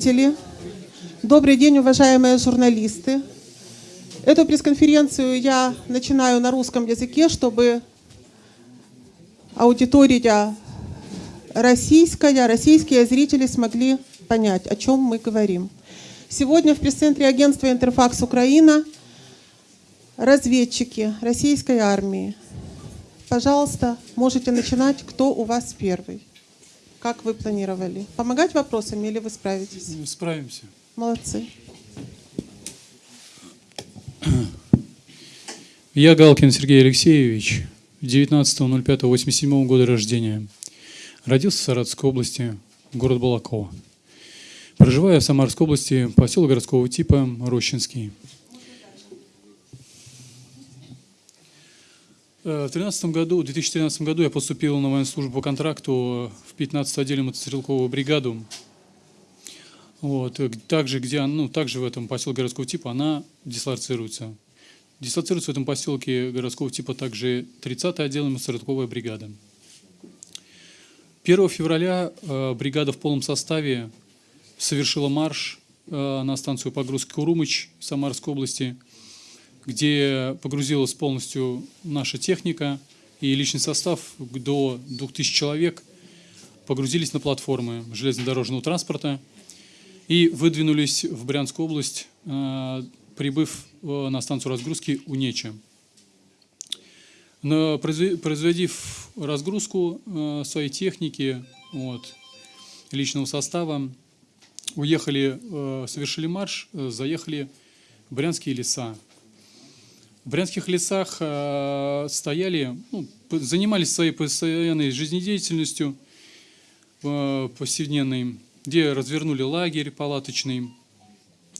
зрители. Добрый день, уважаемые журналисты. Эту пресс-конференцию я начинаю на русском языке, чтобы аудитория российская, российские зрители смогли понять, о чем мы говорим. Сегодня в пресс-центре агентства «Интерфакс Украина» разведчики российской армии. Пожалуйста, можете начинать, кто у вас первый. Как вы планировали? Помогать вопросами или вы справитесь? Ну, Справимся. Молодцы. Я Галкин Сергей Алексеевич, 19.05.87 года рождения. Родился в Саратовской области, город Балакова. Проживаю в Самарской области, поселок городского типа Рощинский. В 2013 году, в 2013 году я поступил на военную службу по контракту в 15-ю отдельную мотострелковую бригаду. Вот, э, также, где, ну, также в этом поселке городского типа она дислоцируется. Дислоцируется в этом поселке городского типа также 30-я отдельная мотострелковая бригада. 1 февраля э, бригада в полном составе совершила марш э, на станцию погрузки Курумыч Самарской области, где погрузилась полностью наша техника и личный состав до 2000 человек погрузились на платформы железнодорожного транспорта и выдвинулись в Брянскую область, э, прибыв э, на станцию разгрузки Унеча. Но Произведив разгрузку э, своей техники, вот, личного состава, уехали, совершили марш, заехали в Брянские леса. В брянских лесах э, стояли, ну, занимались своей постоянной жизнедеятельностью э, повседневной, где развернули лагерь палаточный.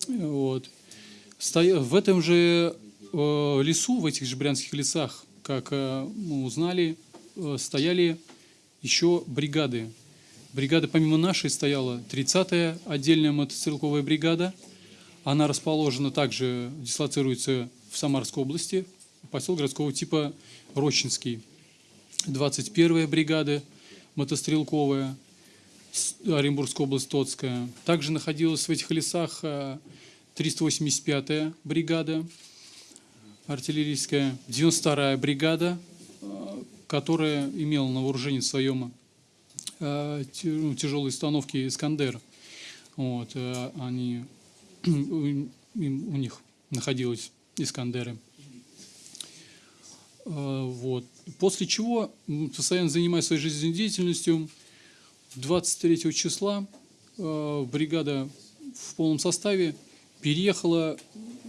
Вот. В этом же э, лесу, в этих же брянских лесах, как мы узнали, стояли еще бригады. Бригада помимо нашей стояла 30-я отдельная мотострелковая бригада. Она расположена также, дислоцируется в Самарской области, поселок городского типа Рощинский. 21-я бригада мотострелковая, Оренбургская область, Тоцкая. Также находилась в этих лесах э, 385-я бригада артиллерийская, 92-я бригада, э, которая имела на вооружении своем э, ну, тяжелые установки «Искандер». Вот, э, они, у, у них находились «Искандеры». Э, Вот. После чего, постоянно занимаясь своей жизнедеятельностью, 23 числа э, бригада в полном составе переехала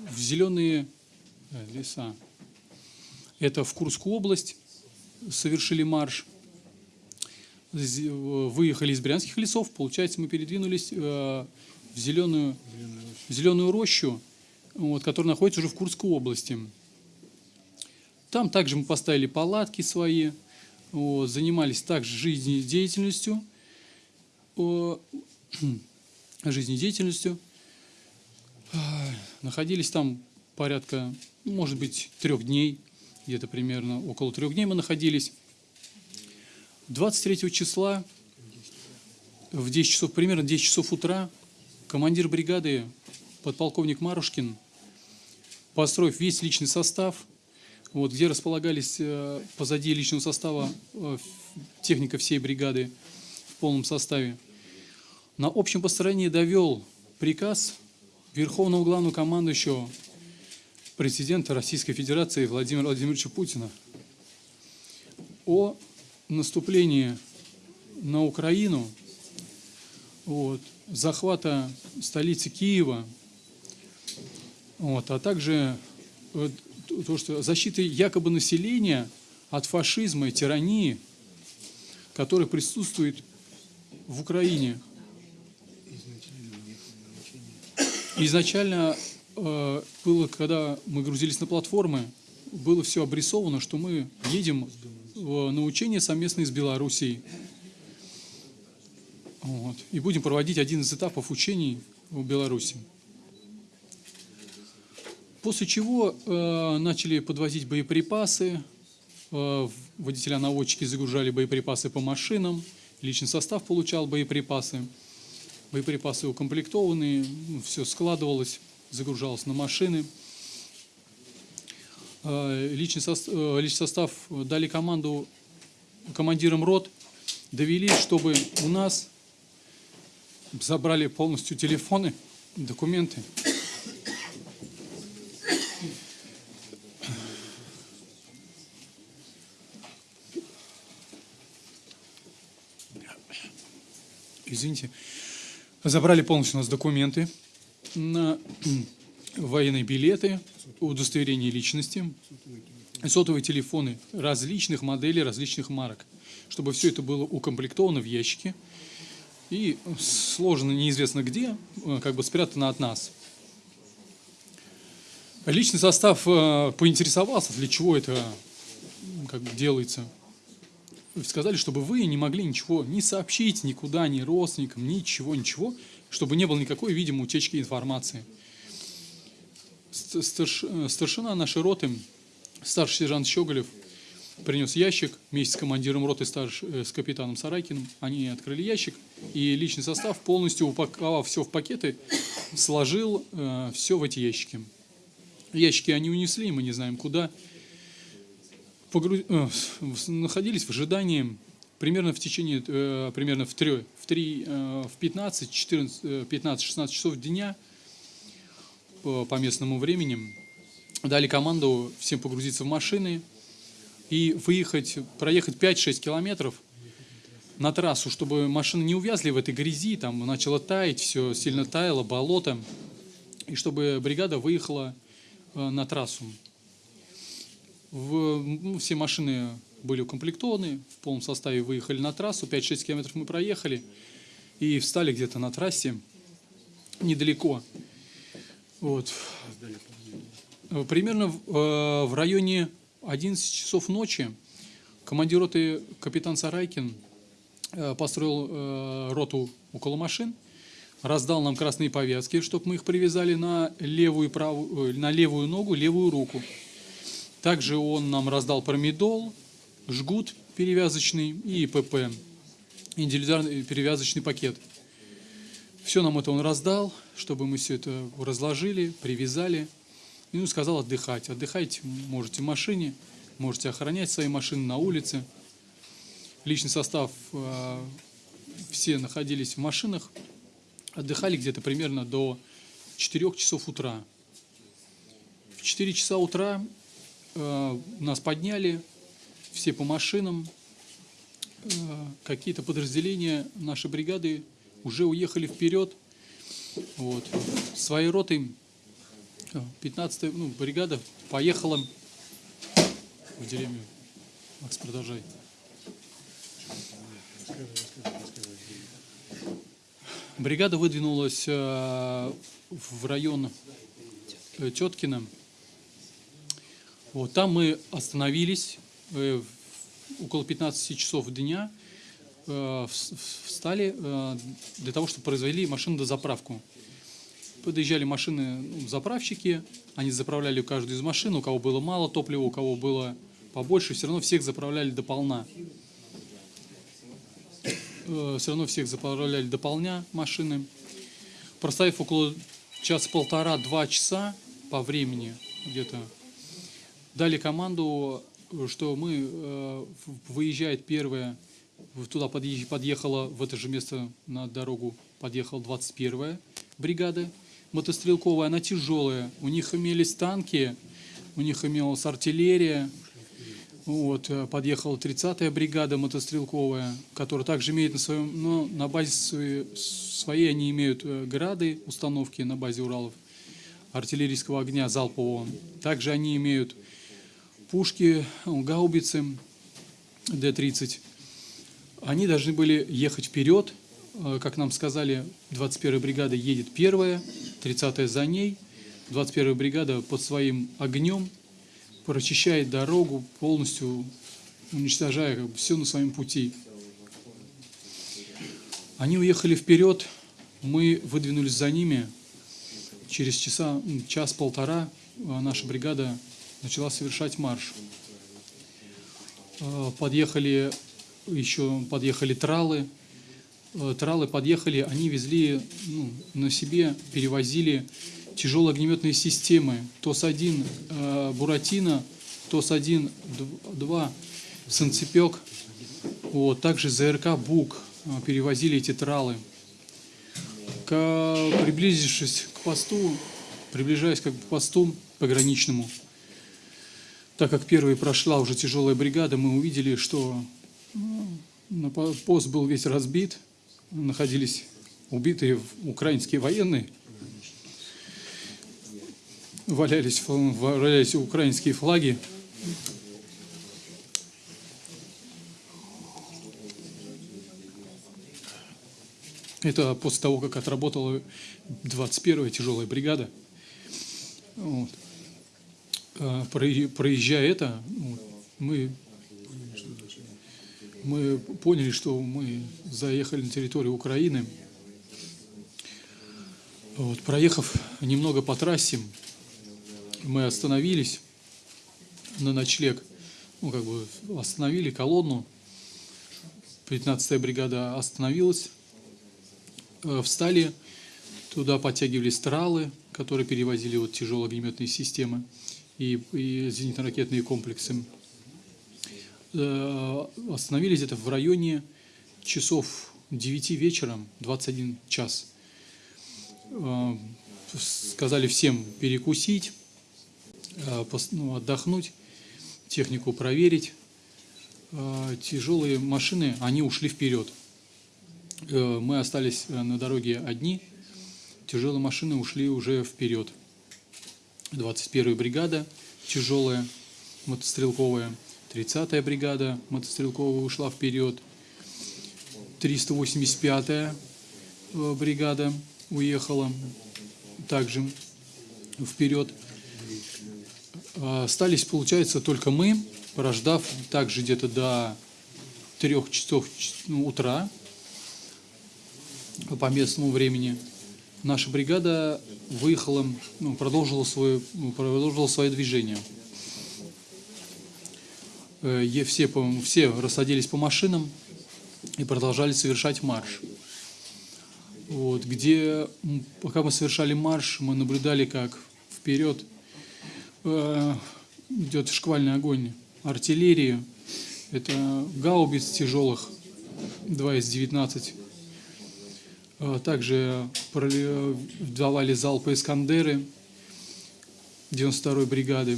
в зеленые э, леса. Это в Курскую область совершили марш. Выехали из брянских лесов, получается, мы передвинулись в зеленую, в зеленую рощу, вот, которая находится уже в Курской области. Там также мы поставили палатки свои, вот, занимались также жизнедеятельностью, о, жизнедеятельностью. Находились там порядка, может быть, трех дней, где-то примерно около трех дней мы находились. 23 числа в 10 часов, примерно 10 часов утра, командир бригады, подполковник Марушкин, построив весь личный состав, вот, где располагались э, позади личного состава э, техника всей бригады в полном составе, на общем построении довел приказ Верховного Главного Командующего президента Российской Федерации Владимира Владимировича Путина о наступлении на Украину, вот, захвата столицы Киева, вот, а также э, то, что защиты якобы населения от фашизма и тирании, который присутствует в Украине. Изначально э, было, когда мы грузились на платформы, было все обрисовано, что мы едем в- на учение совместно с Белоруссией. Вот. И будем проводить один из этапов учений в Беларуси. После чего э, начали подвозить боеприпасы, э, водителя-наводчики загружали боеприпасы по машинам, личный состав получал боеприпасы. боеприпасы укомплектованы, все складывалось, загружалось на машины. Э, Личный состав, личный состав дали команду командирам рот, довели, чтобы у нас забрали полностью телефоны, документы. Извините. Забрали полностью у нас документы на военные билеты, удостоверение личности, сотовые телефоны различных моделей, различных марок, чтобы все это было укомплектовано в ящике и сложено неизвестно где, э, как бы спрятано от нас. Личный состав э, поинтересовался, для чего это как бы делается. Сказали, чтобы вы не могли ничего не сообщить никуда, ни родственникам, ничего, ничего, чтобы не было никакой, видимо, утечки информации. Старш, э, старшина нашей роты, старший сержант Щеголев, принес ящик вместе с командиром роты, старш, с капитаном Сарайкиным. Они открыли ящик, и личный состав, полностью упаковав все в пакеты, сложил э, все в эти ящики. Ящики они унесли, мы не знаем куда. Погру... Э, находились в ожидании примерно в течение, э, примерно в 3, в 3, э, в 15, 14, 15-16 часов дня по, по местному времени дали команду всем погрузиться в машины и выехать, проехать 5-6 километров на трассу, чтобы машины не увязли в этой грязи, там начало таять, все сильно таяло, болото, и чтобы бригада выехала на трассу. В, ну, все машины были укомплектованы, в полном составе выехали на трассу, 5-6 километров мы проехали и встали где-то на трассе недалеко. Вот. Примерно в, э, в районе 11 часов ночи командир роты капитан Сарайкин э, построил роту около машин, раздал нам красные повязки, чтобы мы их привязали на левую, правую, э, на левую ногу, левую руку. Также он нам раздал промедол, жгут перевязочный и ПП, индивидуальный перевязочный пакет. Все нам это он раздал, чтобы мы все это разложили, привязали. И ну, сказал отдыхать. Отдыхать можете в машине, можете охранять свои машины на улице. Личный состав, э, все находились в машинах, отдыхали где-то примерно до 4 часов утра. В 4 часа утра э, нас подняли, все по машинам, э, какие-то подразделения нашей бригады уже уехали вперед. Вот. Своей ротой 15 э, ну, бригада поехала в деревню. Макс, продолжай. Бригада выдвинулась э, в район э, Теткина. Вот, там мы остановились э, около 15 часов дня, встали для того, чтобы произвели машину до заправку. Подъезжали машины, ну, заправщики, они заправляли каждую из машин, у кого было мало топлива, у кого было побольше, все равно всех заправляли до полна. Э, все равно всех заправляли дополня машины. Проставив около час-полтора-два часа по времени где-то, дали команду, что мы, э, выезжает первая, туда подъехала, в это же место на дорогу подъехала 21-я бригада мотострелковая, она тяжелая. У них имелись танки, у них имелась артиллерия, вот, э, подъехала 30-я бригада мотострелковая, которая также имеет на своем, но на базе своей, они имеют э, грады, установки на базе Уралов, артиллерийского огня залпового. Также они имеют пушки, гаубицы Д-30. Они должны были ехать вперед, э, как нам сказали, 21-я бригада едет первая, 30-я за ней, 21-я бригада под своим огнем прочищает дорогу, полностью уничтожая как бы, все на своем пути. Они уехали вперед, мы выдвинулись за ними. Через часа, час-полтора а, наша бригада начала совершать марш. А, подъехали еще подъехали тралы, э, тралы подъехали, они везли ну, на себе, перевозили тяжелые огнеметные системы. ТОС-1 э, Буратино, ТОС-1, 2 Санцепек, вот, также ЗРК БУК э, перевозили эти тралы. К, приблизившись к посту, приближаясь как к посту пограничному, так как первой прошла уже тяжелая бригада, мы увидели, что ну, пост был весь разбит, находились убитые украинские военные, валялись, валялись украинские флаги. Это после того, как отработала 21-я тяжелая бригада. Вот. А, проезжая это, мы, мы поняли, что мы заехали на территорию Украины. Вот, проехав немного по трассе, мы остановились на ночлег, ну, как бы остановили колонну. 15-я бригада остановилась, э, встали, туда подтягивались тралы, которые перевозили вот тяжелые огнеметные системы и, и зенитно-ракетные комплексы. Э, остановились это в районе часов 9 вечера, 21 час. Э, сказали всем перекусить, э, ну, отдохнуть, технику проверить. Тяжелые машины, они ушли вперед. Мы остались на дороге одни, тяжелые машины ушли уже вперед. 21-я бригада тяжелая, мотострелковая, 30-я бригада мотострелковая ушла вперед, 385-я э, бригада уехала также вперед. А, остались, получается, только мы, прождав также где-то до трех часов ну, утра по местному времени – наша бригада выехала, ну, продолжила, свое, ну, продолжила свое движение. Э, все, все рассадились по машинам и продолжали совершать марш. Вот, где, пока мы совершали марш, мы наблюдали, как вперед э, идет шквальный огонь артиллерии. Это гаубиц тяжелых, 2 из 19 Э, также давали залпы «Искандеры» 92-й бригады.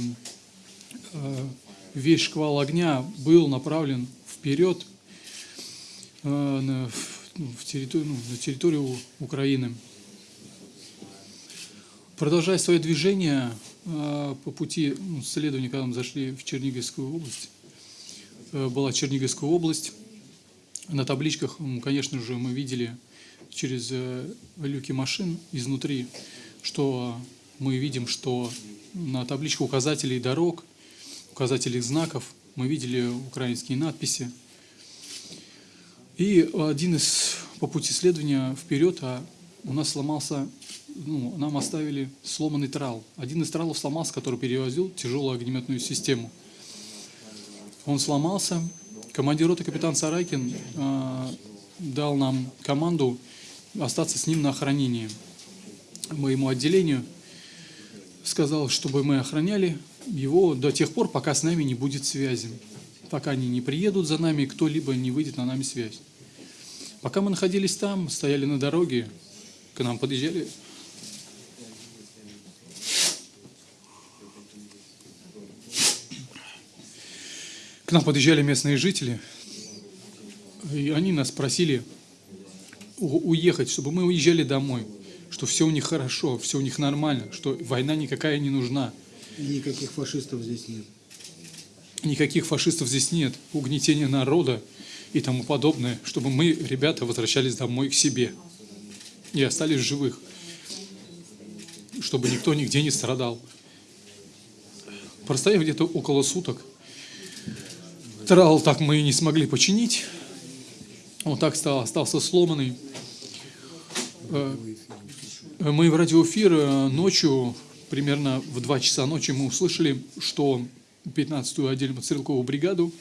Э, весь шквал огня был направлен вперед э, на, ну, в территорию, ну, на территорию Украины. Продолжая свое движение по пути ну, следования, когда мы зашли в Черниговскую область, была Черниговская область, на табличках, конечно же, мы видели через э, люки машин изнутри, что мы видим, что на табличках указателей дорог, указателей знаков мы видели украинские надписи. И один из по пути следования вперед, а у нас сломался, ну, нам оставили сломанный трал. Один из тралов сломался, который перевозил тяжелую огнеметную систему. Он сломался. Командир роты капитан Сарайкин э, дал нам команду остаться с ним на охранении. Моему отделению сказал, чтобы мы охраняли его до тех пор, пока с нами не будет связи. Пока они не приедут за нами, кто-либо не выйдет на нами связь. Пока мы находились там, стояли на дороге, к нам подъезжали К нам подъезжали местные жители, и они нас просили уехать, чтобы мы уезжали домой, что все у них хорошо, все у них нормально, что война никакая не нужна. Никаких фашистов здесь нет. Никаких фашистов здесь нет, угнетения народа и тому подобное, чтобы мы, ребята, возвращались домой к себе и остались живых, чтобы никто нигде не страдал. Простояв где-то около суток, трал так мы и не смогли починить, он так стал, остался сломанный. Э, мы в радиоэфир э, ночью, примерно в 2 часа ночи, мы услышали, что 15-ю отдельную стрелковую бригаду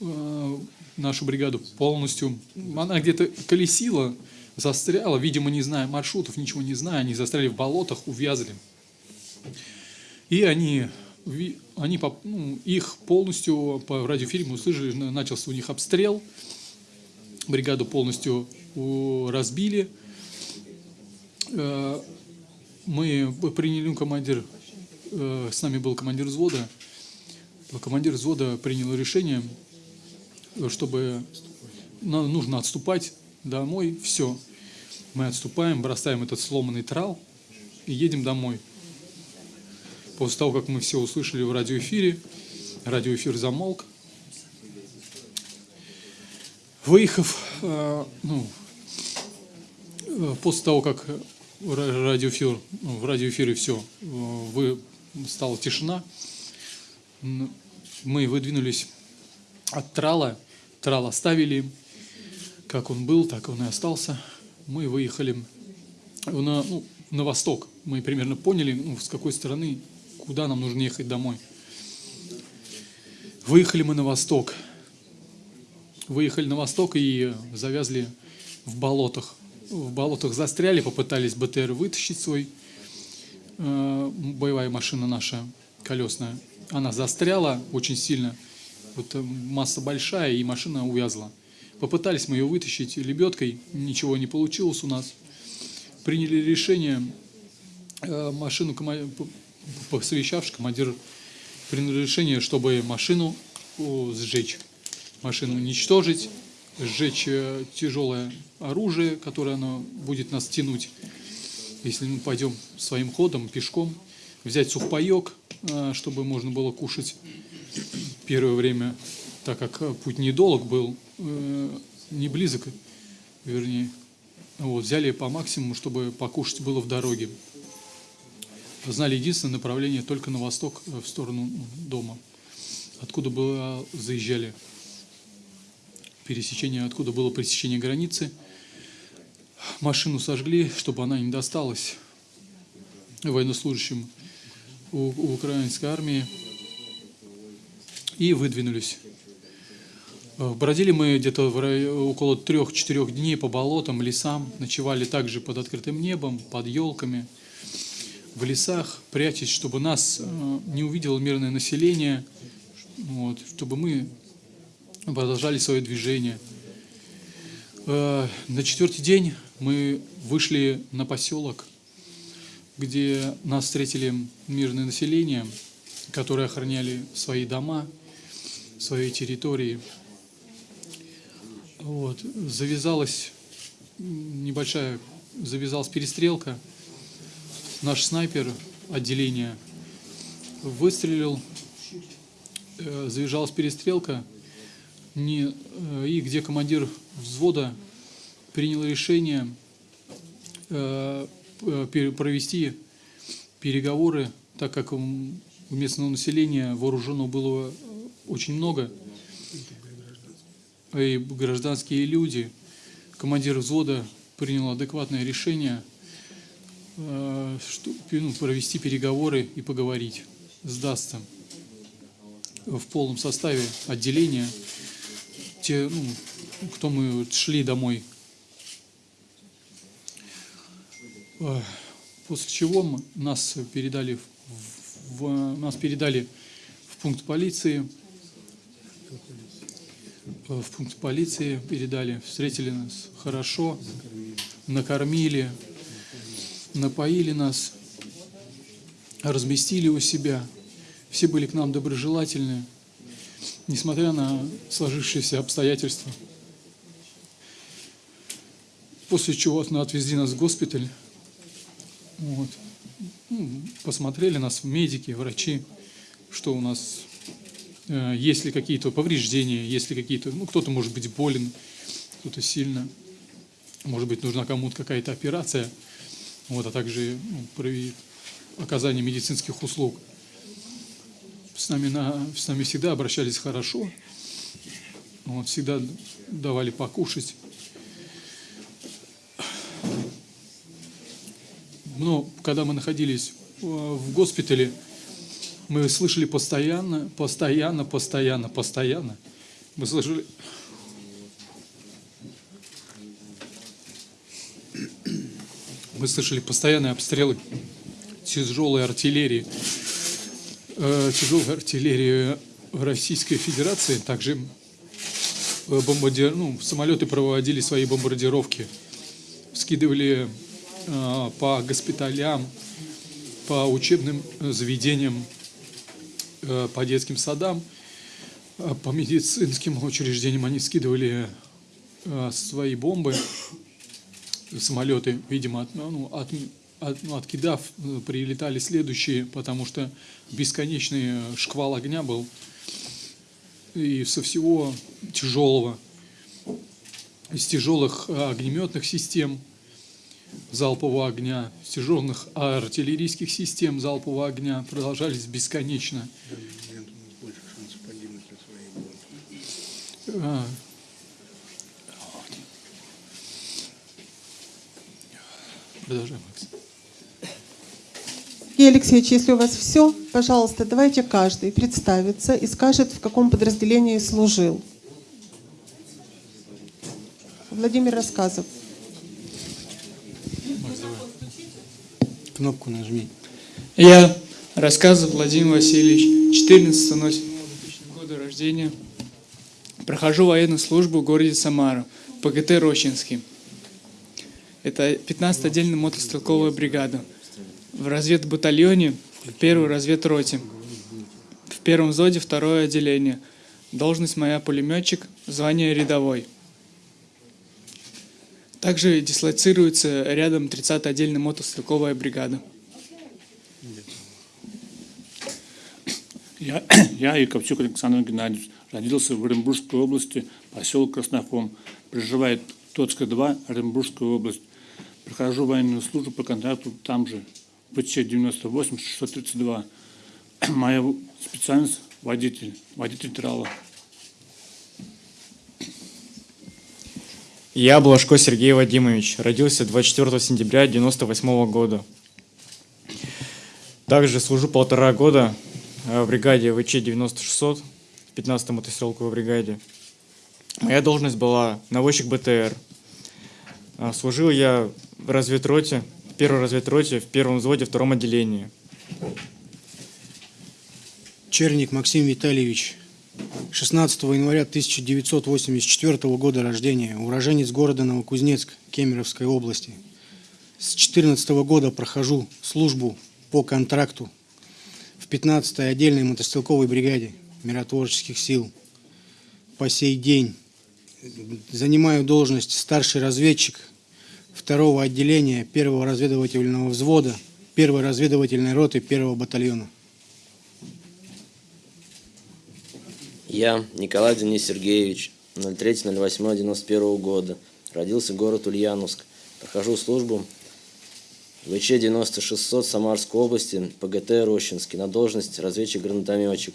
э, нашу бригаду полностью. Она где-то колесила, застряла, видимо, не зная маршрутов, ничего не зная, они застряли в болотах, увязли. И они, они ну, их полностью по радиоэфире мы услышали, на- начался у них обстрел, бригаду полностью разбили. Э, Мы приняли ну, командир, э, с нами был командир взвода, командир взвода принял решение, чтобы на- нужно отступать домой, все. Мы отступаем, бросаем этот сломанный трал и едем домой. После того, как мы все услышали в радиоэфире, радиоэфир замолк. Выехав, э, ну, э, после того, как ра- радиоэфир, ну, в радиоэфире все, вы, стала тишина, мы выдвинулись от трала, трал оставили, как он был, так он и остался. Мы выехали на, ну, на восток. Мы примерно поняли, ну, с какой стороны, куда нам нужно ехать домой. Выехали мы на восток. Выехали на восток и завязли в болотах. В болотах застряли, попытались БТР вытащить свой. Э, боевая машина наша, колесная. Она застряла очень сильно. Вот э, масса большая, и машина увязла. Попытались мы ее вытащить лебедкой, ничего не получилось у нас. Приняли решение, э, машину, посовещавшись, командир принял решение, чтобы машину сжечь, машину уничтожить, сжечь э, тяжелое оружие, которое оно будет нас тянуть, если мы пойдем своим ходом, пешком, взять сухпайок, э, чтобы можно было кушать первое время, так как э, путь недолг был, не близок, вернее. Вот, взяли по максимуму, чтобы покушать было в дороге. Знали единственное направление только на восток, в сторону ну, дома. Откуда было заезжали пересечение, откуда было пересечение границы. Машину сожгли, чтобы она не досталась военнослужащим у, у украинской армии. И выдвинулись. Э, Бродили мы где-то около трех-четырех дней по болотам, лесам, ночевали также под открытым небом, под елками, в лесах, прячась, чтобы нас э, не увидело мирное население, вот, чтобы мы продолжали свое движение. Э, На четвертый день мы вышли на поселок, где нас встретили мирное население, которые охраняли свои дома, свои территории. Вот. Завязалась небольшая, завязалась перестрелка. Наш снайпер отделения выстрелил, э, завязалась перестрелка, не, э, и где командир взвода принял решение э, э, провести переговоры, так как у местного населения вооружено было очень много, и гражданские люди, командир взвода принял адекватное решение что- ну, провести переговоры и поговорить. Сдастся. В полном составе отделения те, ну, кто мы шли домой. Э, После чего нас передали в, в- нас передали в пункт полиции. Э, В пункт полиции передали, встретили нас хорошо, накормили, напоили нас, разместили у себя. Все были к нам доброжелательны, несмотря на сложившиеся обстоятельства. После чего ну, отвезли нас в госпиталь. Вот. Ну, Посмотрели нас медики, врачи, что у нас, э, есть ли какие-то повреждения, есть ли какие-то, ну, кто-то может быть болен, кто-то сильно, может быть, нужна кому-то какая-то операция, вот, а также ну, прови- оказание медицинских услуг с нами, на, с нами всегда обращались хорошо, вот, всегда давали покушать. Но когда мы находились а, в госпитале, мы слышали постоянно, постоянно, постоянно, постоянно. Мы слышали... Мы слышали постоянные обстрелы тяжелой артиллерии тяжелой артиллерии Российской Федерации. Также э, бомбардир... ну, самолеты проводили свои бомбардировки, скидывали э, по госпиталям, по учебным заведениям, э, по детским садам, э, по медицинским учреждениям они скидывали э, свои бомбы, самолеты, видимо, от, ну, от, от, ну, откидав, э, прилетали следующие, потому что бесконечный шквал огня был и со всего тяжелого, из тяжелых э, огнеметных систем залпового огня, с тяжелых артиллерийских систем залпового огня продолжались бесконечно. А, Продолжаем, Макс. Сергей Алексеевич, если у вас все, пожалуйста, давайте каждый представится и скажет, в каком подразделении служил. Владимир Рассказов. Кнопку нажми. Я рассказываю Владимир Васильевич, 14 года рождения. Прохожу военную службу в городе Самара, ПГТ Рощинский. Это 15 отдельная мотострелковая бригада. В разведбатальоне, в первой разведроте. В первом взводе второе отделение. Должность моя пулеметчик, звание рядовой. Также дислоцируется рядом 30 отдельная мотострелковая бригада. Я, я Яковчук Александр Геннадьевич, родился в Оренбургской области, поселок Краснохом. Проживает Тоцка 2, Оренбургская область. Прохожу военную службу по контракту там же, ВЧ 98 632. Моя специальность – водитель, водитель трала. Я Блажко Сергей Вадимович, родился 24 сентября 1998 года. Также служу полтора года э, в бригаде ВЧ-9600, в 15-й мотострелковой бригаде. Моя должность была наводчик БТР. А, Служил я в разведроте, первой разведроте, в первом взводе, втором отделении. Черник Максим Витальевич, 16 января 1984 года рождения, уроженец города Новокузнецк Кемеровской области. С 14 года прохожу службу по контракту в 15-й отдельной мотострелковой бригаде миротворческих сил. По сей день занимаю должность старший разведчик второго отделения первого разведывательного взвода первой разведывательной роты первого батальона. Я, Николай Денис Сергеевич, 03.08.91 года. Родился город Ульяновск. Прохожу службу в ВЧ-9600 Самарской области, ПГТ Рощинский, на должность разведчик-гранатометчик.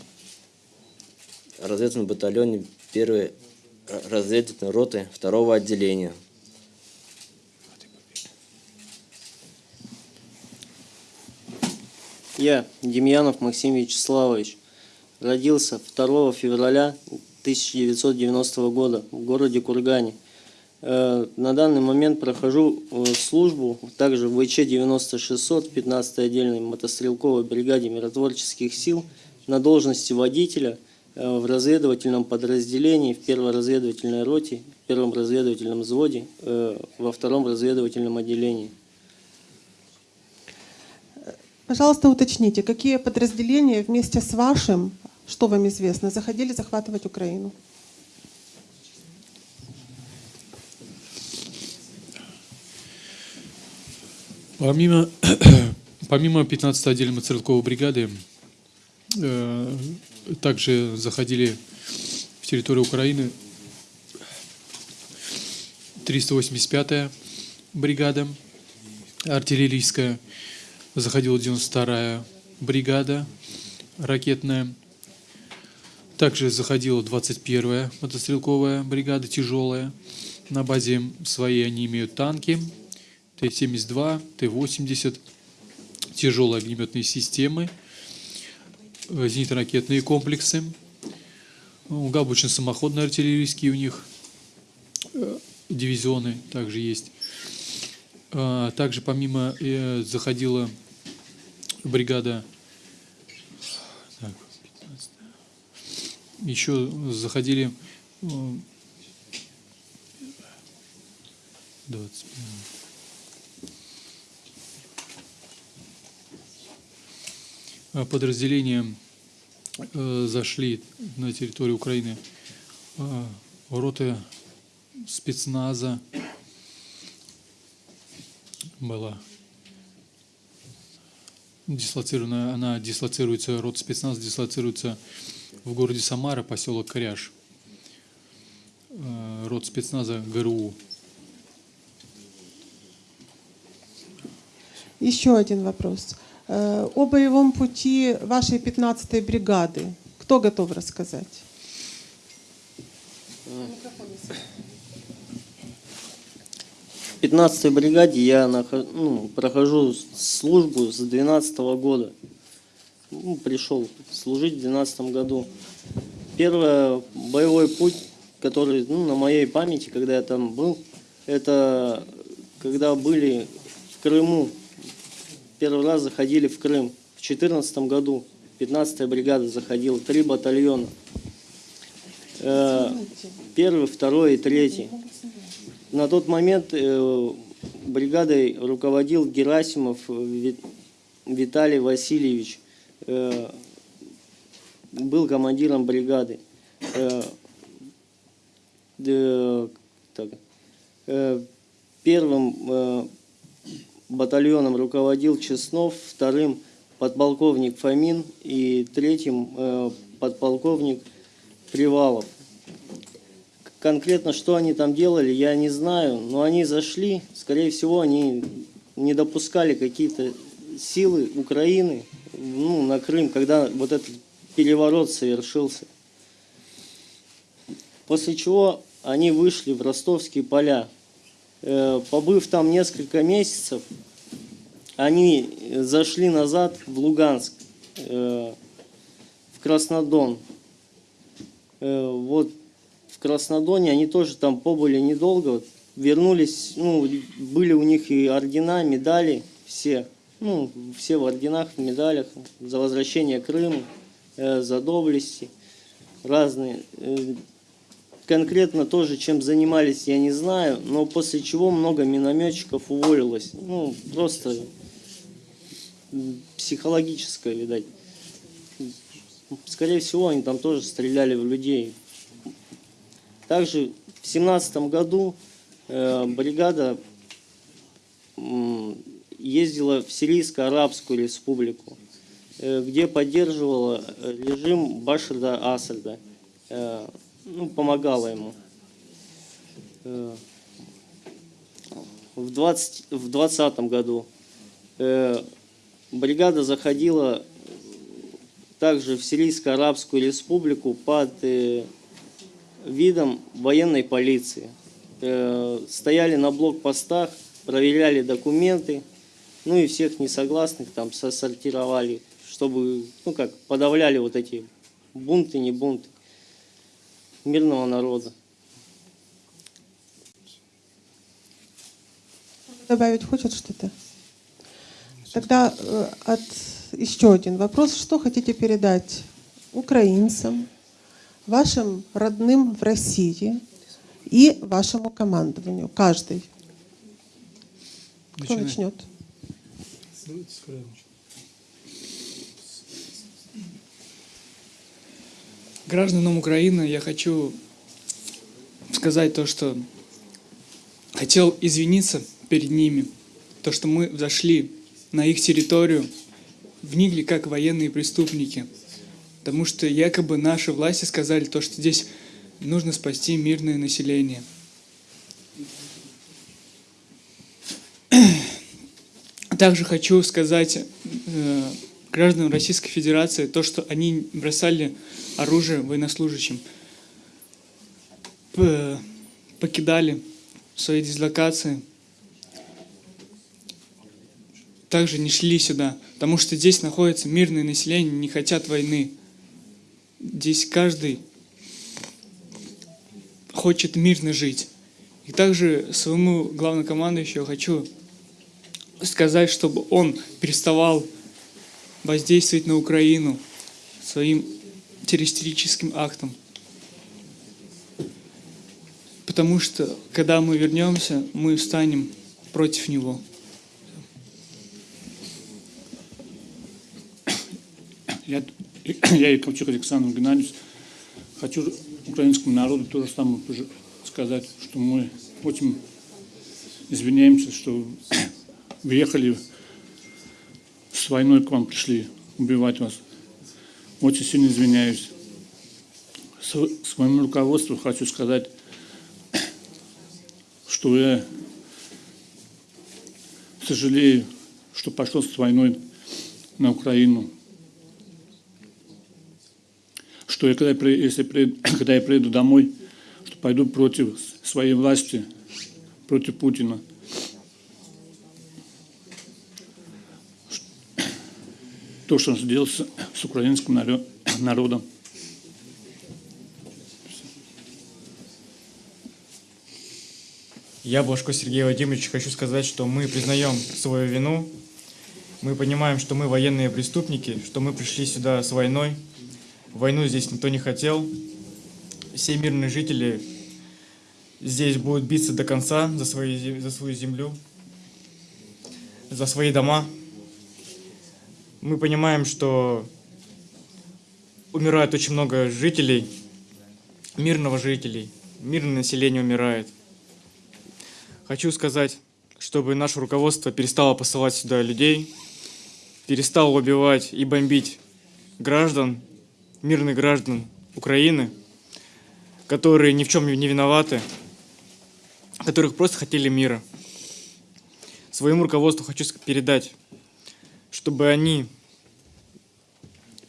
В разведывательном батальоне первой э, разведывательной роты второго отделения. Я, Демьянов Максим Вячеславович, родился 2 февраля 1990 года в городе Кургане. Э, На данный момент прохожу э, службу также в ВЧ-9600, 15-й отдельной мотострелковой бригаде миротворческих сил на должности водителя э, в разведывательном подразделении, в первой разведывательной роте, в первом разведывательном взводе, во втором разведывательном отделении. Пожалуйста, уточните, какие подразделения вместе с вашим, что вам известно, заходили захватывать Украину? Помимо, помимо 15-й отдельной мотострелковой бригады, э, также заходили в территорию Украины 385-я бригада артиллерийская, заходила 92-я бригада ракетная, также заходила 21-я мотострелковая бригада тяжелая. На базе своей они имеют танки, Т-72, Т-80, тяжелые огнеметные системы, э, зенитно-ракетные комплексы, ну, гаубично-самоходные артиллерийские у них э, дивизионы также есть. А, Также помимо э, заходила бригада, так, 15, еще заходили э, 20. А, Подразделения э, зашли на территорию Украины э, роты спецназа была дислоцирована, она дислоцируется, рот спецназ дислоцируется в городе Самара, поселок Коряж. Э, Род спецназа ГРУ. Еще один вопрос. Э, О боевом пути вашей 15-й бригады. Кто готов рассказать? В 15-й бригаде я нахо- ну, прохожу службу с 12 года. Ну, пришел служить в 12 году. Первый боевой путь, который ну, на моей памяти, когда я там был, это когда были в Крыму. Первый раз заходили в Крым. В 14 году 15-я бригада заходила, три батальона. Э, Первый, второй и третий. На тот момент э, бригадой руководил Герасимов э, Ви- Виталий Васильевич. Э, был командиром бригады. Первым батальоном руководил Чеснов, вторым подполковник Фомин и третьим подполковник Привалов. Конкретно, что они там делали, я не знаю, но они зашли, скорее всего, они не допускали какие-то силы Украины ну, на Крым, когда вот этот переворот совершился. После чего они вышли в ростовские поля. Э, Побыв там несколько месяцев, они зашли назад в Луганск, э, в Краснодон. Э, Вот Краснодоне они тоже там побыли недолго, вернулись, ну, были у них и ордена, медали, все, ну, все в орденах, в медалях, за возвращение Крыма, э, за доблести, разные. Э, конкретно тоже, чем занимались, я не знаю, но после чего много минометчиков уволилось, ну, просто психологическое, видать. Скорее всего, они там тоже стреляли в людей, также в семнадцатом году э, бригада ездила в Сирийско-Арабскую республику, э, где поддерживала э, режим Башарда Асада, ну, помогала ему. В 20, в 20 году бригада заходила также в Сирийско-Арабскую республику под видом военной полиции. Э, Стояли на блокпостах, проверяли документы, ну и всех несогласных там сортировали, чтобы, ну как, подавляли вот эти бунты, не бунты мирного народа. Добавить хочет что-то? Тогда э, от... еще один вопрос. Что хотите передать украинцам, вашим родным в России и вашему командованию? Каждый. Кто начнет? Гражданам Украины я хочу сказать то, что хотел извиниться перед ними, то, что мы зашли на их территорию, вникли как военные преступники, потому что якобы наши власти сказали то, что здесь нужно спасти мирное население. Также хочу сказать э, гражданам Российской Федерации то, что они бросали оружие военнослужащим, покидали свои дислокации, также не шли сюда, потому что здесь находится мирное население, не хотят войны. Здесь каждый хочет мирно жить. И также своему главнокомандующему хочу сказать, чтобы он переставал воздействовать на Украину своим террористическим актом. Потому что, когда мы вернемся, мы встанем против него. Я, я и Ковчук Александр Геннадьевич хочу украинскому народу то же самое сказать, что мы очень извиняемся, что въехали с войной к вам пришли убивать вас. Очень сильно извиняюсь. Св- Своему руководству хочу сказать, что я сожалею, что пошел с войной на Украину. Что я, когда, если когда я приеду домой, что пойду против своей власти, против Путина. То, что он сделал с, с украинским наро- народом. Я, Блажко Сергей Владимирович, хочу сказать, что мы признаем свою вину. Мы понимаем, что мы военные преступники, что мы пришли сюда с войной. Войну здесь никто не хотел. Все мирные жители здесь будут биться до конца за, свои, за свою землю, за свои дома. Мы понимаем, что умирает очень много жителей, мирного жителей, мирное население умирает. Хочу сказать, чтобы наше руководство перестало посылать сюда людей, перестало убивать и бомбить граждан, мирных граждан Украины, которые ни в чем не виноваты, которых просто хотели мира. Своему руководству хочу передать, чтобы они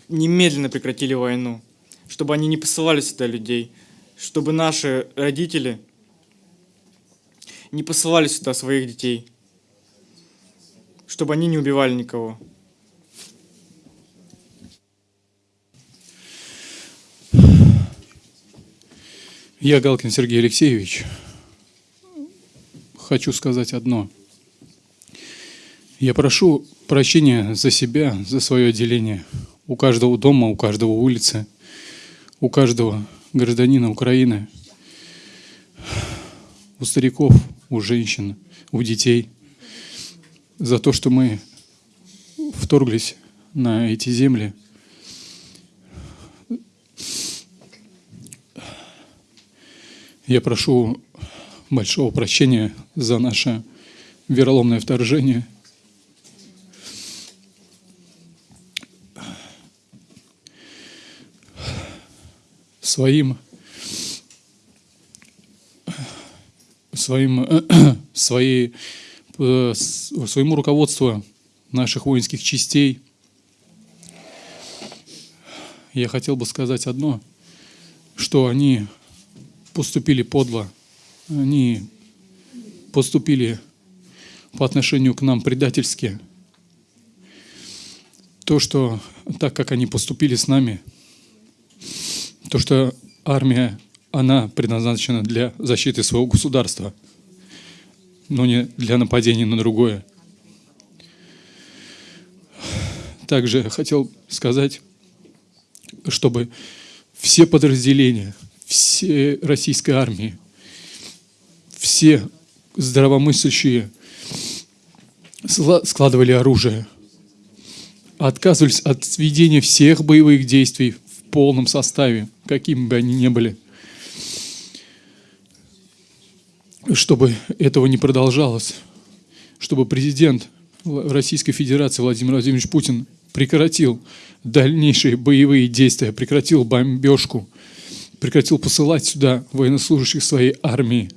немедленно прекратили войну, чтобы они не посылали сюда людей, чтобы наши родители не посылали сюда своих детей, чтобы они не убивали никого. Я, Галкин Сергей Алексеевич, хочу сказать одно. Я прошу прощения за себя, за свое отделение. У каждого дома, у каждого улицы, у каждого гражданина Украины, у стариков, у женщин, у детей. За то, что мы вторглись на эти земли – Я прошу большого прощения за наше вероломное вторжение. Своим своим своей э, своему руководству наших воинских частей я хотел бы сказать одно, что они поступили подло, они поступили по отношению к нам предательски. То, что так как они поступили с нами, то, что армия, она предназначена для защиты своего государства, но не для нападения на другое. Также хотел сказать, чтобы все подразделения, все российской армии, все здравомыслящие складывали оружие, отказывались от ведения всех боевых действий в полном составе, какими бы они ни были, чтобы этого не продолжалось, чтобы президент Российской Федерации Владимир Владимирович Путин прекратил дальнейшие боевые действия, прекратил бомбежку, прекратил посылать сюда военнослужащих своей армии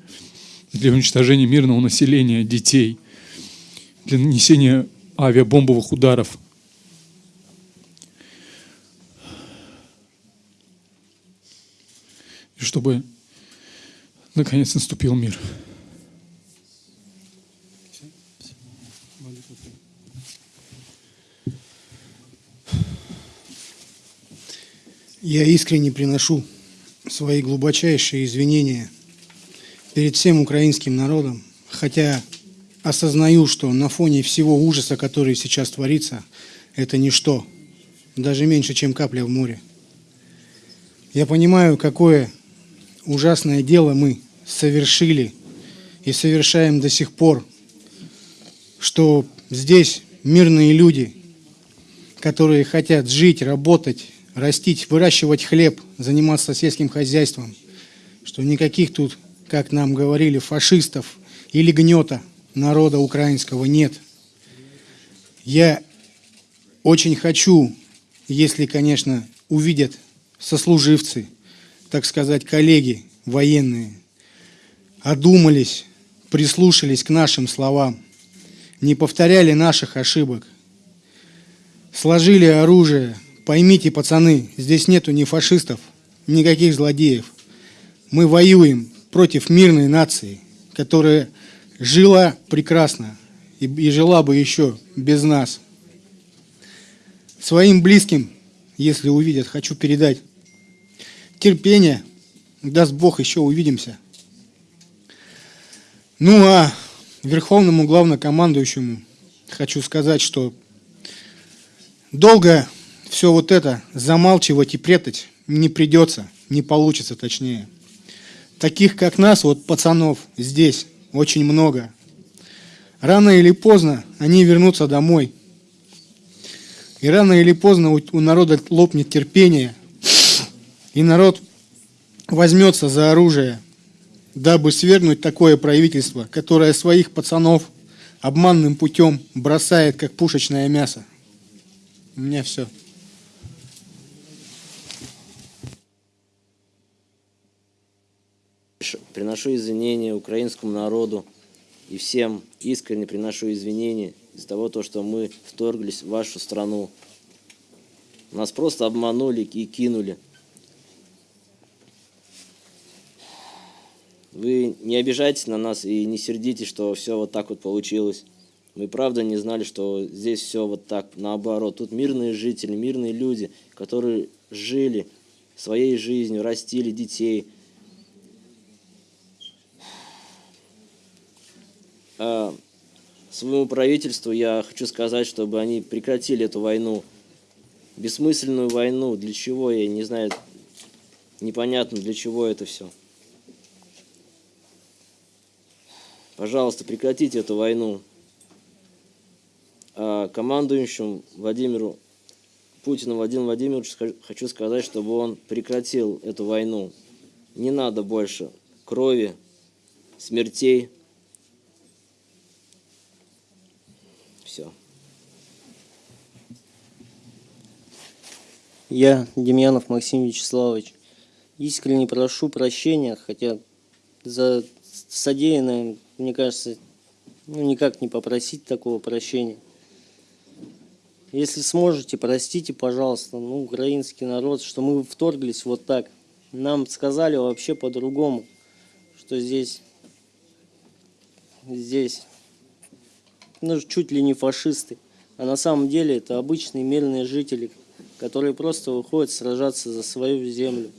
для уничтожения мирного населения, детей, для нанесения авиабомбовых ударов. И чтобы наконец наступил мир. Я искренне приношу свои глубочайшие извинения перед всем украинским народом, хотя осознаю, что на фоне всего ужаса, который сейчас творится, это ничто, даже меньше, чем капля в море. Я понимаю, какое ужасное дело мы совершили и совершаем до сих пор, что здесь мирные люди, которые хотят жить, работать, растить, выращивать хлеб, заниматься сельским хозяйством, что никаких тут, как нам говорили, фашистов или гнета народа украинского нет. Я очень хочу, если, конечно, увидят сослуживцы, так сказать, коллеги военные, одумались, прислушались к нашим словам, не повторяли наших ошибок, сложили оружие. Поймите, пацаны, здесь нету ни фашистов, никаких злодеев. Мы воюем против мирной нации, которая жила прекрасно и, и жила бы еще без нас. Своим близким, если увидят, хочу передать терпение. Даст Бог, еще увидимся. Ну а верховному главнокомандующему хочу сказать, что долго все вот это замалчивать и прятать не придется, не получится точнее. Таких, как нас, вот пацанов здесь очень много. Рано или поздно они вернутся домой. И рано или поздно у, народа лопнет терпение, и народ возьмется за оружие, дабы свергнуть такое правительство, которое своих пацанов обманным путем бросает, как пушечное мясо. У меня все. Приношу извинения украинскому народу и всем искренне приношу извинения из-за того, то, что мы вторглись в вашу страну. Нас просто обманули и кинули. Вы не обижайтесь на нас и не сердитесь, что все вот так вот получилось. Мы правда не знали, что здесь все вот так, наоборот. Тут мирные жители, мирные люди, которые жили своей жизнью, растили детей – своему правительству я хочу сказать, чтобы они прекратили эту войну, бессмысленную войну. Для чего, я не знаю, непонятно, для чего это все. Пожалуйста, прекратите эту войну. А командующему Владимиру Путину Владимиру Владимировичу хочу сказать, чтобы он прекратил эту войну. Не надо больше крови, смертей. Все. Я, Демьянов Максим Вячеславович, искренне прошу прощения, хотя за содеянное, мне кажется, ну, никак не попросить такого прощения. Если сможете, простите, пожалуйста, ну, украинский народ, что мы вторглись вот так. Нам сказали вообще по-другому, что здесь, здесь ну, чуть ли не фашисты. А на самом деле это обычные мирные жители, которые просто выходят сражаться за свою землю.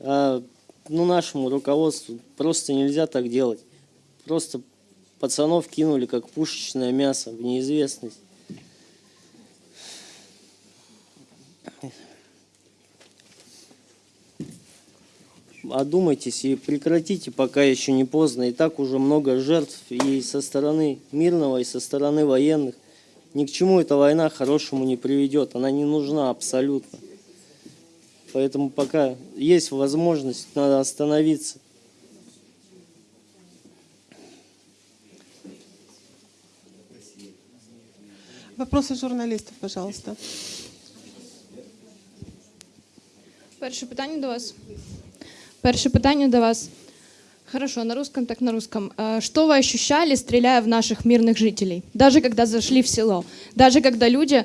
А ну, нашему руководству просто нельзя так делать. Просто пацанов кинули как пушечное мясо в неизвестность. одумайтесь и прекратите, пока еще не поздно. И так уже много жертв и со стороны мирного, и со стороны военных. Ни к чему эта война хорошему не приведет. Она не нужна абсолютно. Поэтому пока есть возможность, надо остановиться. Вопросы журналистов, пожалуйста. Перше питання до вас. Перше питання до вас. Хорошо, на русском так на русском. А Что вы ощущали, стреляя в наших мирных жителей? Даже когда зашли в село? Даже когда люди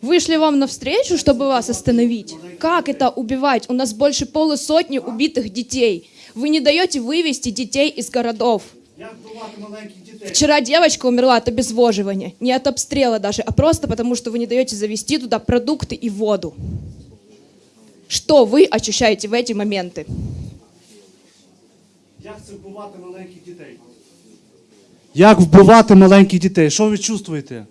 вышли вам навстречу, чтобы вас остановить? Как это убивать? У нас больше полусотни убитых детей. Вы не даете вывести детей из городов. Вчера девочка умерла от обезвоживания. Не от обстрела даже, а просто потому, что вы не даете завести туда продукты и воду. Что вы ощущаете в эти моменты? це вбивати маленьких дітей? Як вбивати маленьких дітей? Що ви чуєте?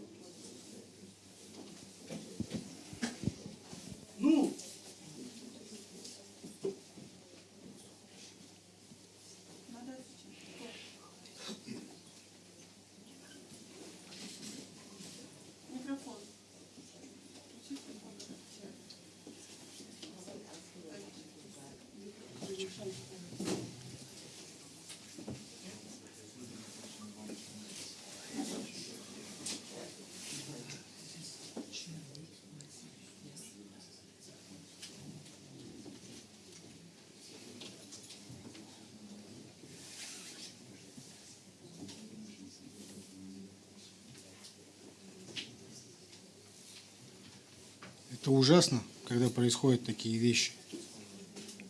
Это ужасно, когда происходят такие вещи.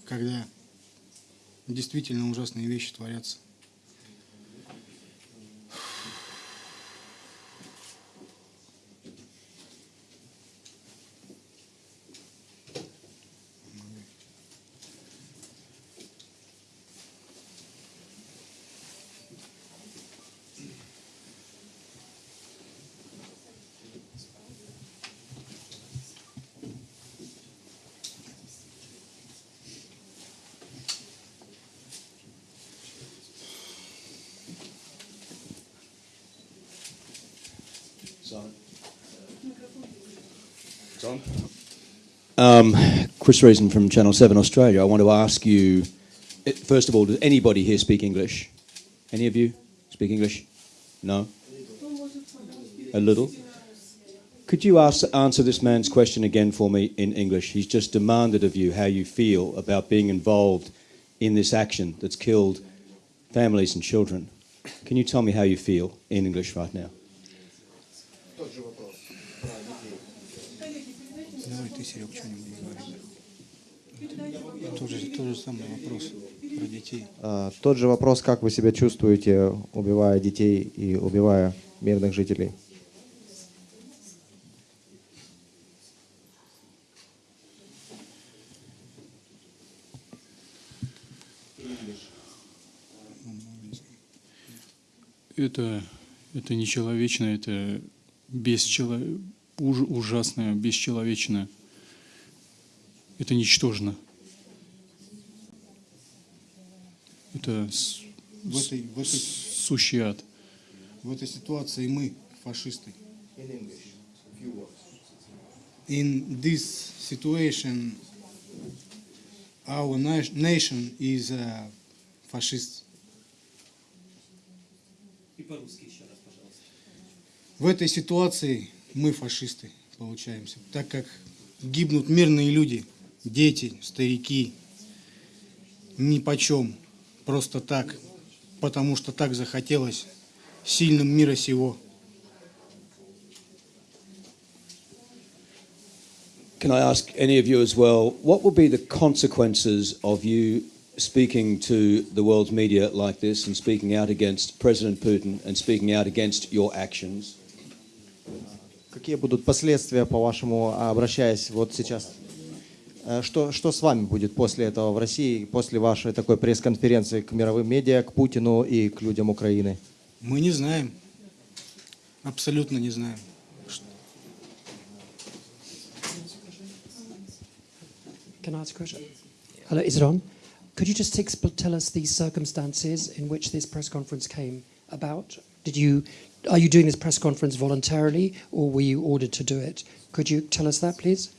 Когда действительно ужасные вещи творятся. Um, Chris Reason from Channel 7 Australia. I want to ask you, eh, first of all, does anybody here speak English? Any of you speak English? No? A little? Could you ask, answer this man's question again for me in English? He's just demanded of you how you feel about being involved in this action that's killed families and children. Can you tell me how you feel in English right now? Серег, что-нибудь говори. Тот же, тот же самый вопрос про детей. А, Тот же вопрос, как вы себя чувствуете, убивая детей и убивая мирных жителей? Это, это нечеловечно, это бесчело... уж- ужасно, бесчеловечно. Это ничтожно. Это с- В этой, в этой, сущий ад. в этой ситуации мы фашисты. In this situation, our na- nation is a fascist. В этой ситуации мы фашисты получаемся, так как гибнут мирные люди, дети, старики, ни почем, просто так, потому что так захотелось сильным мира сего. Can I ask any of you as well, what will be the consequences of you speaking to the world's media like this and speaking out against President Putin and speaking out against your actions? Какие будут последствия, по-вашему, обращаясь вот сейчас? Э, Что, что с вами будет после этого в России, после вашей такой пресс-конференции к мировым медиа, к Путину и к людям Украины? Мы не знаем, абсолютно не знаем. Can I ask a question? Hello, is it on? Could you just tell us the circumstances in which this press conference came about? Did you, are you doing this press conference voluntarily or were you ordered to do it? Could you tell us that, please?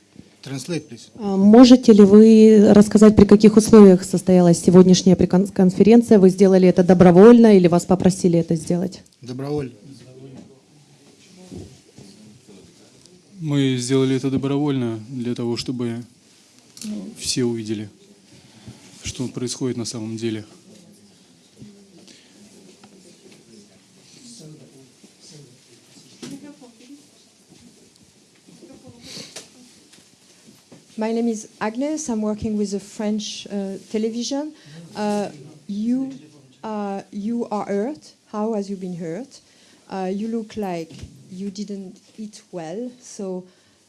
Translate, please. А Можете ли вы рассказать, при каких условиях состоялась сегодняшняя конференция? Вы сделали это добровольно или вас попросили это сделать? Добровольно. Мы сделали это добровольно для того, чтобы все увидели, что происходит на самом деле. My name is Agnes. I'm working with a French uh, television. Uh, you, uh, you are hurt. How has you been hurt? Uh, you look like you didn't eat well. So,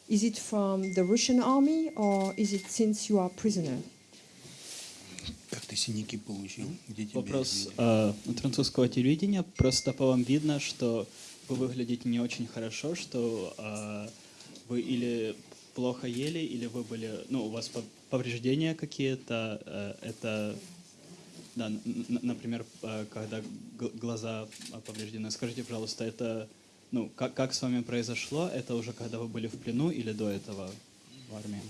is it from the Russian army or is it since you are prisoner? Как ты синяки получил? Где тебя Вопрос видели? э, от французского телевидения. Просто по вам видно, что вы выглядите не очень хорошо, что э, вы или плохо ели, или вы были, ну, у вас пов- повреждения какие-то. э, это, да, например, э, когда глаза повреждены. Скажите, пожалуйста, это, ну, как, как с вами произошло? Это уже когда вы были в плену или до этого в армии?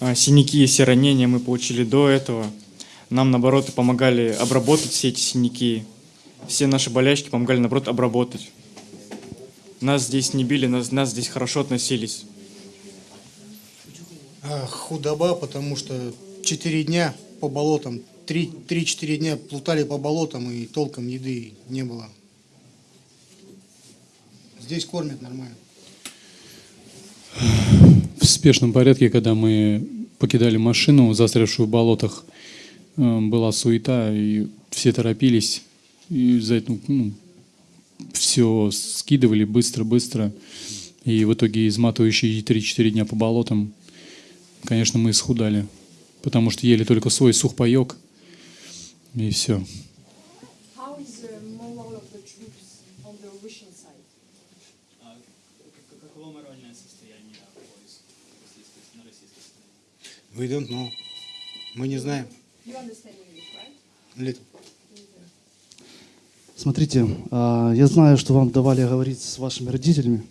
А, Синяки и все ранения мы получили до этого. Нам, наоборот, помогали обработать все эти синяки. Все наши болячки помогали, наоборот, обработать. Нас здесь не били, нас, нас здесь хорошо относились. А, худоба, потому что четыре дня по болотам, три- три-четыре дня плутали по болотам и толком еды не было. Здесь кормят нормально. В спешном порядке, когда мы покидали машину, застрявшую в болотах, э, была суета, и все торопились. И за это, ну, все скидывали быстро-быстро. И в итоге изматывающие 3-4 дня по болотам, конечно, мы исхудали. Потому что ели только свой сухпайок, и все. Российской стороне? We don't know. Мы не знаем. You understand English, right? Little. Смотрите, а, я знаю, что вам давали говорить с вашими родителями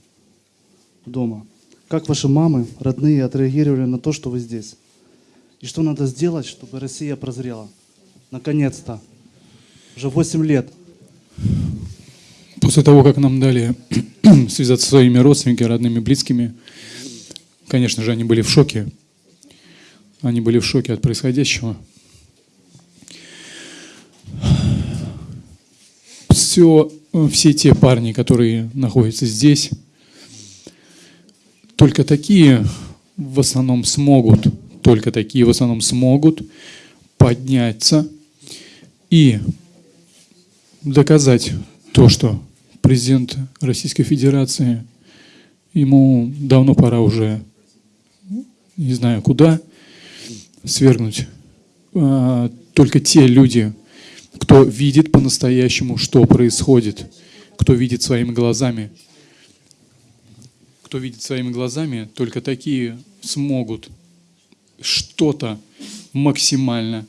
дома. Как ваши мамы, родные отреагировали на то, что вы здесь? И что надо сделать, чтобы Россия прозрела? Наконец-то. Уже 8 лет. После того, как нам дали связаться со своими родственниками, родными, близкими, конечно же, они были в шоке. Они были в шоке от происходящего. Все, все те парни, которые находятся здесь, только такие в основном смогут, только такие в основном смогут подняться и доказать то, что президент Российской Федерации, ему давно пора уже, не знаю куда, свергнуть. А, Только те люди, кто видит по-настоящему, что происходит, кто видит своими глазами, кто видит своими глазами, только такие смогут что-то максимально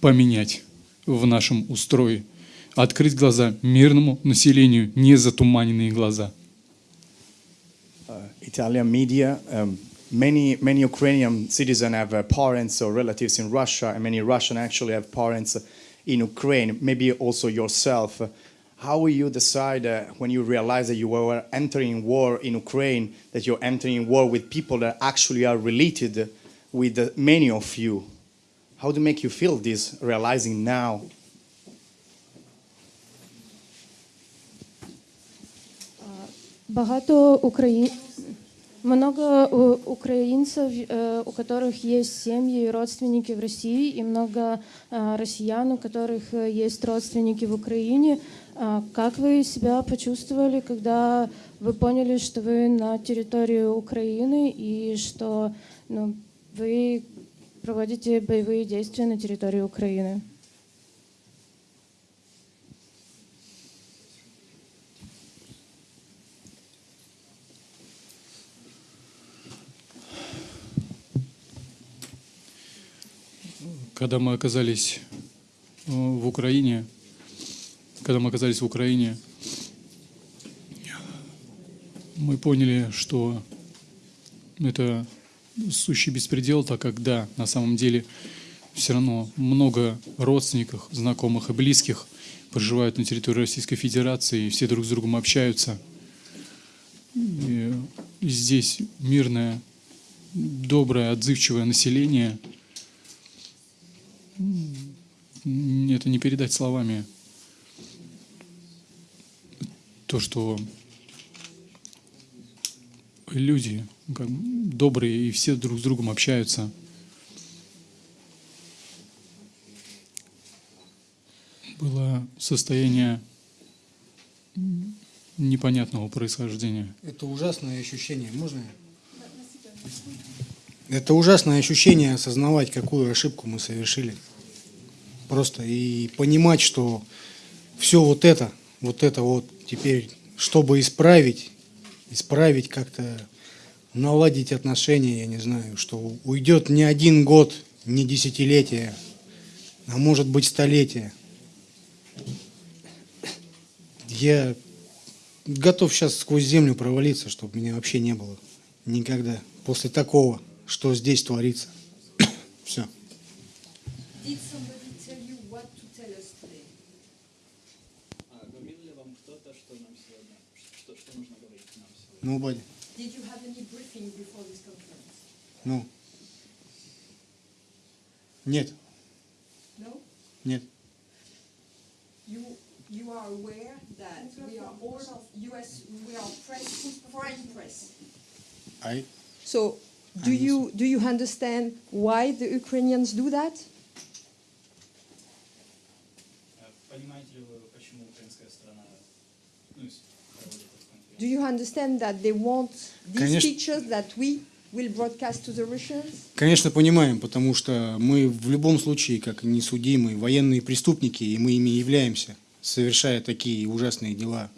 поменять в нашем устрое, открыть глаза мирному населению, не затуманенные глаза. Italian media. Um, many many Ukrainian citizens have uh, parents or relatives in Russia, and many Russian actually have parents in Ukraine. Maybe also yourself. How will you decide uh, when you realize that you were entering war in Ukraine, that you're entering war with people that actually are related with uh, many of you? How do make you feel this, realizing now? Багато украин... много украинцев, э, у которых есть семьи и родственники в России, и много э, россиян, у которых э, есть родственники в Украине. Как вы себя почувствовали, когда вы поняли, что вы на территории Украины и что ну, вы проводите боевые действия на территории Украины? Когда мы оказались э, в Украине, когда мы оказались в Украине, мы поняли, что это сущий беспредел, так как да, на самом деле все равно много родственников, знакомых и близких проживают на территории Российской Федерации, и все друг с другом общаются. И здесь мирное, доброе, отзывчивое население. Это не передать словами. То, что люди как добрые и все друг с другом общаются. Было состояние непонятного происхождения. Это ужасное ощущение. Можно? я? Это ужасное ощущение осознавать, какую ошибку мы совершили. Просто и понимать, что все вот это, вот это вот теперь, чтобы исправить, исправить как-то, наладить отношения, я не знаю, что уйдет не один год, не десятилетие, а может быть столетие. Я готов сейчас сквозь землю провалиться, чтобы меня вообще не было никогда после такого, что здесь творится. Все. Nobody. Did you have any briefing before this conference? Ну. Нет. No? Нет. You you are aware that we are all US we are press foreign press. I So do you do you understand why the Ukrainians do that? Э, ну? Do you understand that they want these Конечно. pictures that we will broadcast to the Russians? Конечно, понимаем, потому что мы в любом случае, как несудимые военные преступники, и мы ими являемся, совершая такие ужасные дела.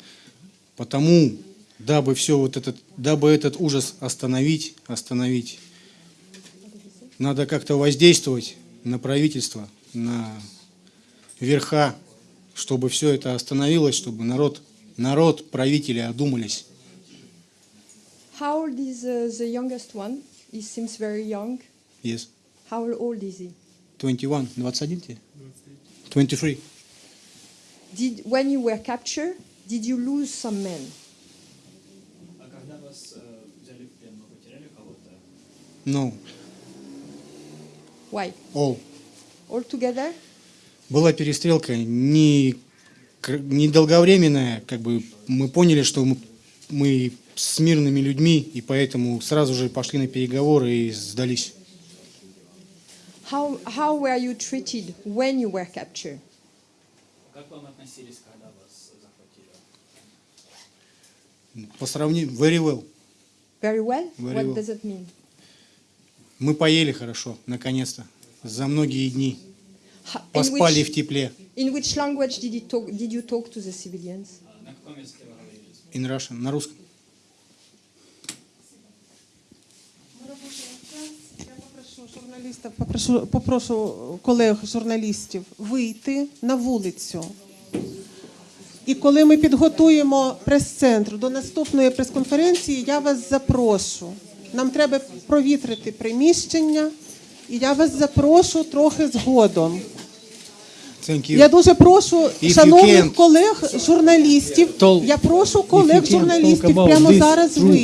Потому, дабы все вот этот, дабы этот ужас остановить, остановить, надо как-то воздействовать на правительство, на верха, чтобы все это остановилось, чтобы народ, народ, правители одумались. How old is uh, the youngest one? He seems very young. Yes. How old is he? 21, 21 тебе? 23. Did when you were captured, did you lose some men? А когда вас э, взяли в плен, вы потеряли кого-то? No, Why? all. All together? Была перестрелка не, не долговременная, как бы мы поняли, что мы, мы с мирными людьми, и поэтому сразу же пошли на переговоры и сдались. How how were you treated when you were captured? Как вам относились, когда вас захватили? По сравнению, very well. Very well? Very what well. does it mean? Мы поели хорошо, наконец-то, за многие дни. Ha- in Поспали which- в тепле. In which language did you talk? Did you talk to the civilians? А На каком языке вы говорили? In Russian, на русском. Я попрошу журналістів, попрошу, попрошу колег журналістів вийти на вулицю. І коли ми підготуємо прес-центр до наступної прес-конференції, я вас запрошу. Нам треба провітрити приміщення, і я вас запрошу трохи згодом. Thank you. Я дуже прошу If шановних колег журналістів. Я прошу колег журналістів прямо зараз ви. вийти.